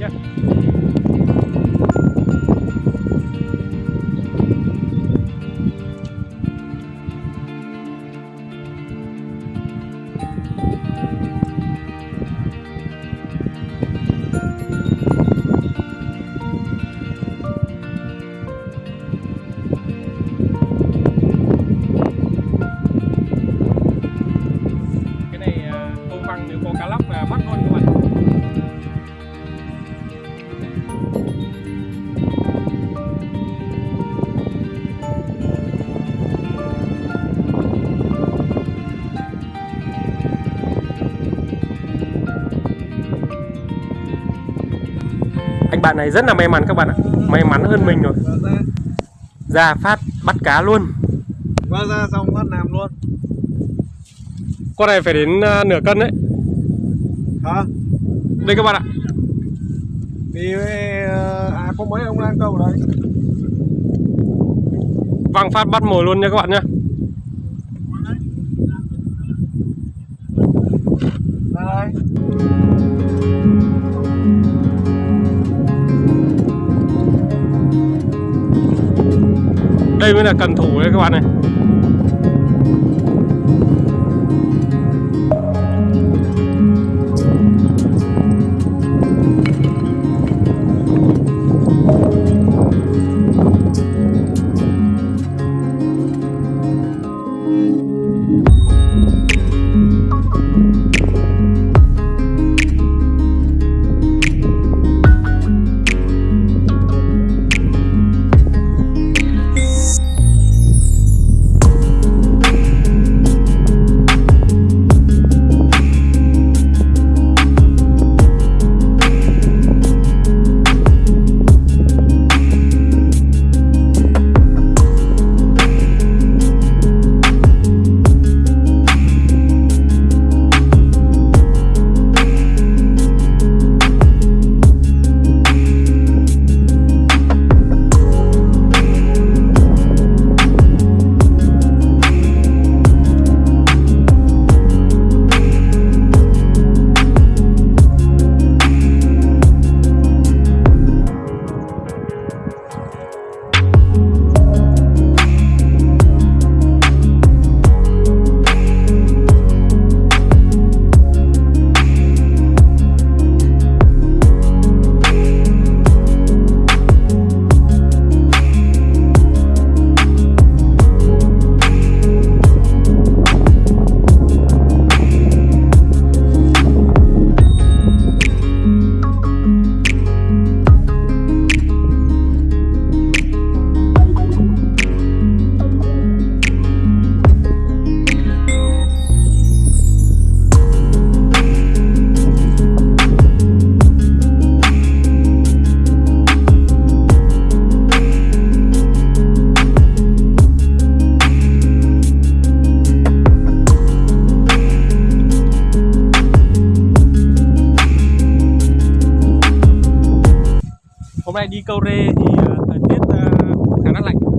nhé à, nếu có cá lóc là bắt bạn này rất là may mắn các bạn ạ. May mắn hơn mình rồi. Vỡ ra ra phát bắt cá luôn. Vỡ ra xong phát làm luôn. Con này phải đến à, nửa cân đấy. Hả? đây các bạn ạ. Thì ờ, à có mấy ông đang câu ở đấy văng phát bắt mồi luôn nha các bạn nhé đây mới là cần thủ đấy các bạn này. hôm nay đi câu rê thì ờ, thời tiết ờ, khá là lạnh.